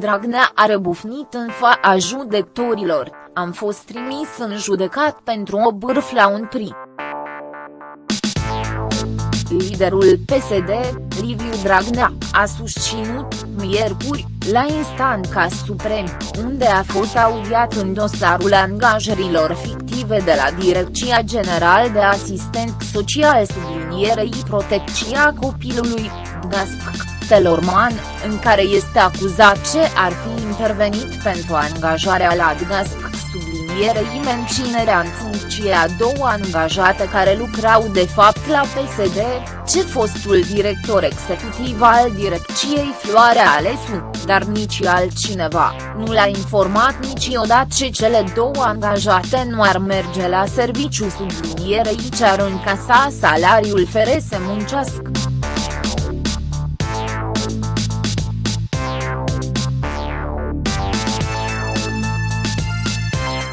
Dragnea a rebufnit în fața judecătorilor, am fost trimis în judecat pentru o bârf la un pri. Liderul PSD, Liviu Dragnea, a susținut, miercuri, la instanța suprem, unde a fost audiat în dosarul angajărilor fictive de la Direcția General de Asistent Social sublinierei protecția copilului, DGASP. Telorman, în care este acuzat ce ar fi intervenit pentru angajarea la DGASP sublinierei menținerea în funcție a două angajate care lucrau de fapt la PSD, ce fostul director executiv al direcției Floarea Alesu, dar nici altcineva, nu l-a informat niciodată ce cele două angajate nu ar merge la serviciu sublinierei ce ar încasa salariul fere să muncească.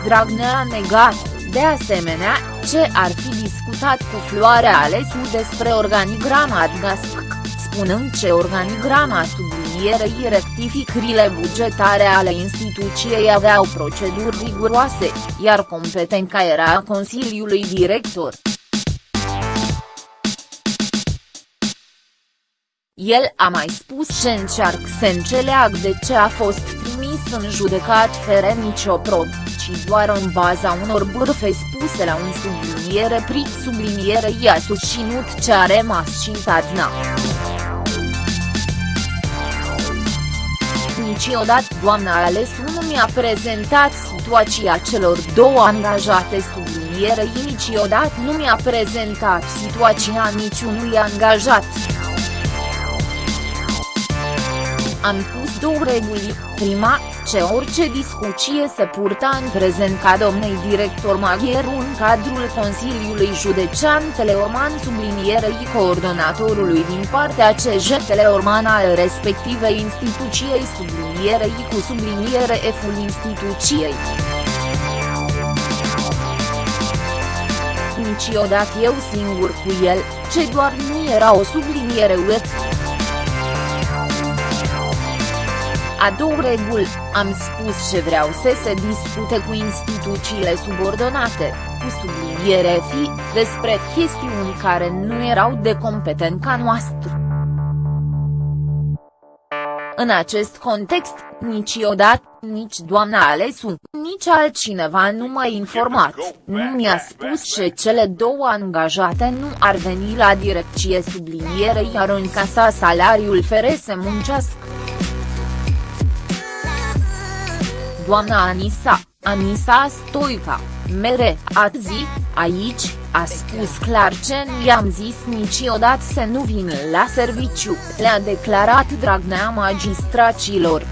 Dragnea a negat, de asemenea, ce ar fi discutat cu Floarea Alesu despre organigrama ADGASP, spunând ce organigrama sublinierei rectificările bugetare ale instituției aveau proceduri riguroase, iar competența era a Consiliului Director. El a mai spus ce încearcă să înțeleagă de ce a fost trimis în judecat fără nicio probă ci doar în baza unor bârfe spuse la un subliniere pric subliniere i-a susținut ce a rămas și Tadna. Niciodată doamna Alesu nu mi-a prezentat situația celor două angajate sublinierei niciodată nu mi-a prezentat situația niciunui angajat. Am pus două reguli, prima, ce orice discuție se purta în prezent ca domnei director Magheru în cadrul Consiliului Județean Teleorman sublinierei coordonatorului din partea CJ Teleorman al respectivei instituției sublinierei cu subliniere F-ul instituției. Niciodată eu singur cu el, ce doar nu era o subliniere UET. A două reguli, am spus ce vreau să se discute cu instituțiile subordonate, cu subliniere fi, despre chestiuni care nu erau de competența noastră. În acest context, niciodată, nici doamna Alesu, nici altcineva nu m-a informat, nu mi-a spus ce cele două angajate nu ar veni la direcție subliniere iar în casa salariul fere să muncească. Doamna Anisa, Anisa Stoica, mere, ați zi, aici, a spus clar ce nu i-am zis niciodată să nu vină la serviciu, le-a declarat Dragnea magistracilor.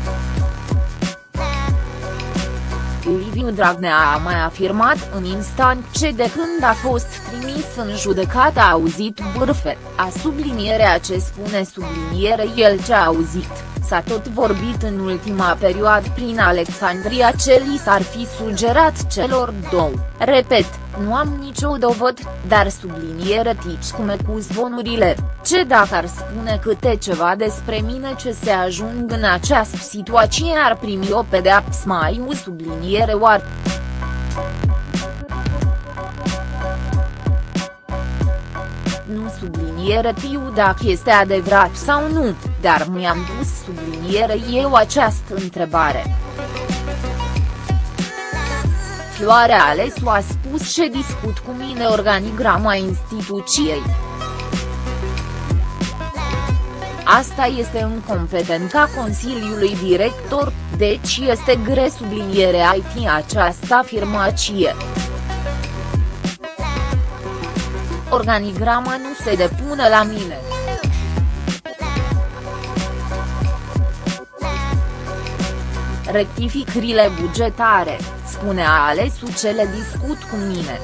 Liviu Dragnea a mai afirmat în instant ce de când a fost trimis în judecată a auzit bârfe, a sublinierea ce spune subliniere el ce a auzit s-a tot vorbit în ultima perioadă prin Alexandria ce li s-ar fi sugerat celor două, repet, nu am nicio dovăd, dar subliniere tici cum cu zvonurile, ce dacă ar spune câte ceva despre mine ce se ajung în această situație ar primi o pedeapsă mai u subliniere oar. Nu subliniere tiu dacă este adevărat sau nu, dar mi-am dus subliniere eu această întrebare. Floarea Alesu a spus ce discut cu mine organigrama instituției. Asta este în competența Consiliului Director, deci este gre subliniere IT această afirmație. Organigrama nu se depune la mine. Rectificările bugetare, spune Alesu ce le discut cu mine.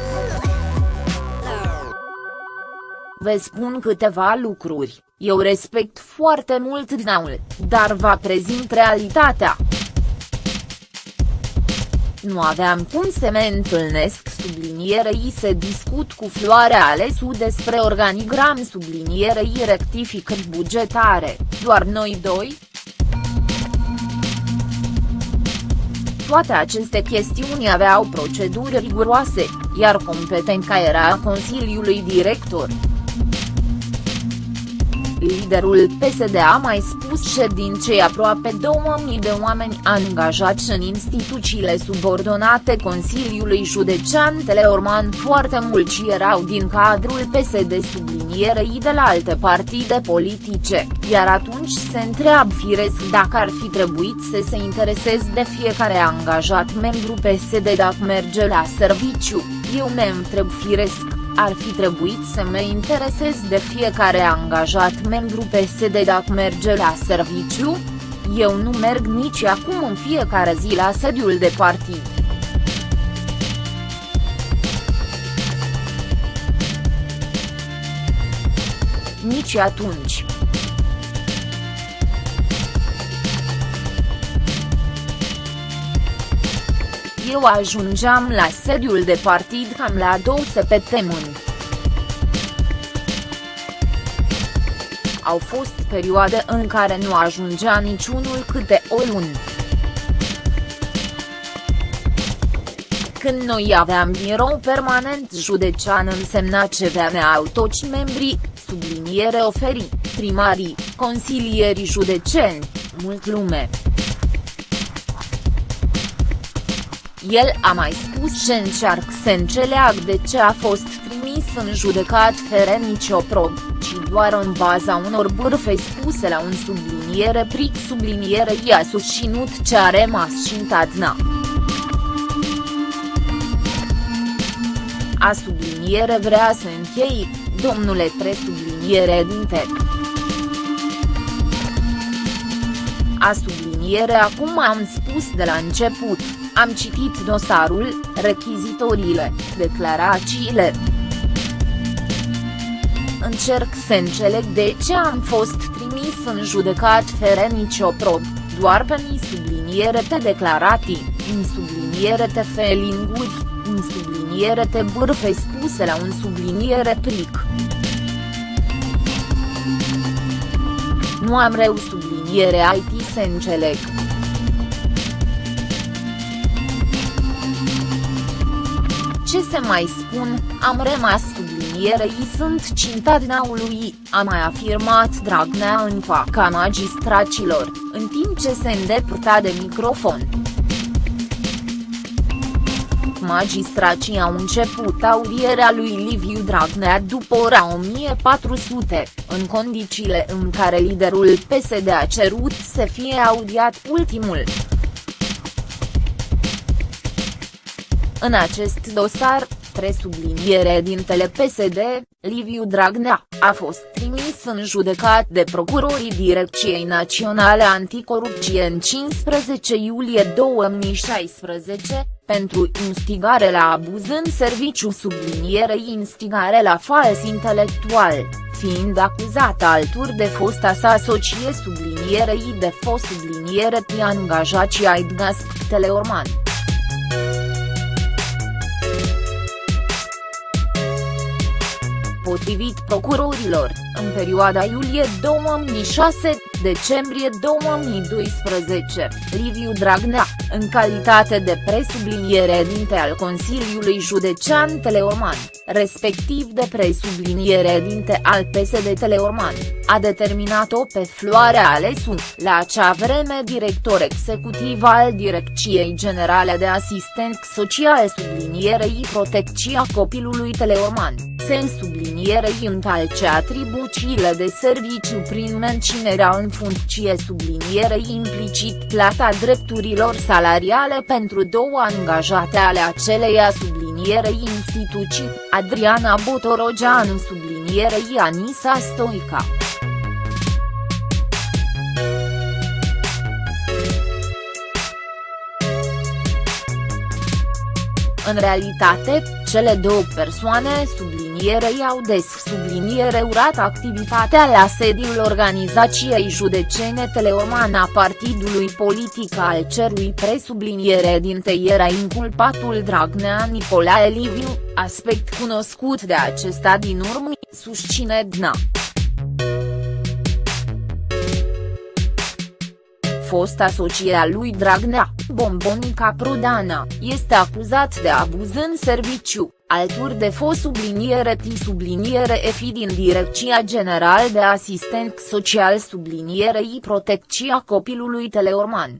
Vă spun câteva lucruri, eu respect foarte mult dinaul, dar vă prezint realitatea. Nu aveam cum să mă întâlnesc sublinierei să discut cu Floarea Alesu despre organigram sublinierei rectificări bugetare, doar noi doi, toate aceste chestiuni aveau proceduri riguroase, iar competența era a Consiliului Director. Liderul PSD a mai spus ședinței aproape 2000 de oameni angajați în instituțiile subordonate Consiliului Județean Teleorman. Foarte mulți erau din cadrul PSD sublinierei de la alte partide politice, iar atunci se întreabă firesc dacă ar fi trebuit să se intereseze de fiecare angajat membru PSD dacă merge la serviciu, eu ne întreb firesc ar fi trebuit să mă interesez de fiecare angajat membru PSD dacă merge la serviciu? Eu nu merg nici acum în fiecare zi la sediul de partid. Nici atunci. Eu ajungeam la sediul de partid cam la două săptămâni. Au fost perioade în care nu ajungea niciunul câte o lună. Când noi aveam birou permanent județean însemna ce veneau toți membrii, subliniere oferi, primarii, consilierii județeni, mult lume. El a mai spus ce încearcă să înțeleagă de ce a fost trimis în judecat fără nicio prob, ci doar în baza unor bârfe spuse la un subliniere pric subliniere i-a susținut ce a rămas și întadna. A subliniere vrea să închei, domnule presubliniere dinte. A subliniere acum am spus de la început. Am citit dosarul, rechizitoriile, declarațiile. Încerc să înțeleg de ce am fost trimis în judecat fără nicio prob, doar pe mi subliniere te declarații, în subliniere te felinguri, în subliniere te bârfe spuse la un subliniere plic. Nu am reu subliniere IT să înțeleg. Ce să mai spun, am rămas sublinierei sunt cintadinaului, a mai afirmat Dragnea în faca magistracilor, în timp ce se îndepărta de microfon. Magistracii au început audierea lui Liviu Dragnea după ora 1400, în condițiile în care liderul PSD a cerut să fie audiat ultimul. În acest dosar, presubliniere dintele PSD, Liviu Dragnea, a fost trimis în judecat de procurorii Direcției Naționale Anticorupție în 15 iulie 2016, pentru instigare la abuz în serviciu sublinierei instigare la fals intelectual, fiind acuzat altur de fosta sa socie sublinierei de fost subliniere pe angajații Aidgasp Teleorman. Potrivit procurorilor, în perioada iulie 2006-decembrie 2012, Liviu Dragnea, în calitate de presubliniere dinte al Consiliului Județean Teleorman, respectiv de presubliniere dinte al PSD Teleorman, a determinat-o pe Floarea Alesu, la acea vreme director executiv al Direcției Generale de Asistent Social sublinierei Protecția Copilului Teleorman, se sublinierei întalce atribuțiile de serviciu prin menținerea în funcție sublinierei implicit plata drepturilor salariale pentru două angajate ale aceleia sublinierei instituții, Adriana Botorogeanu sublinierei Anisa Stoica. În realitate, cele două persoane sublinierei au des subliniere urat activitatea la sediul organizației județene Teleoman a partidului politic al cerui presubliniere dinte era inculpatul Dragnea Nicolae Liviu, aspect cunoscut de acesta din urmă, susține DNA. Fosta socie a lui Dragnea, Bombonica Prodana, este acuzat de abuz în serviciu, alături de fost subliniere T subliniere EFI din Direcția General de Asistent Social sublinierei Protecția Copilului Teleorman.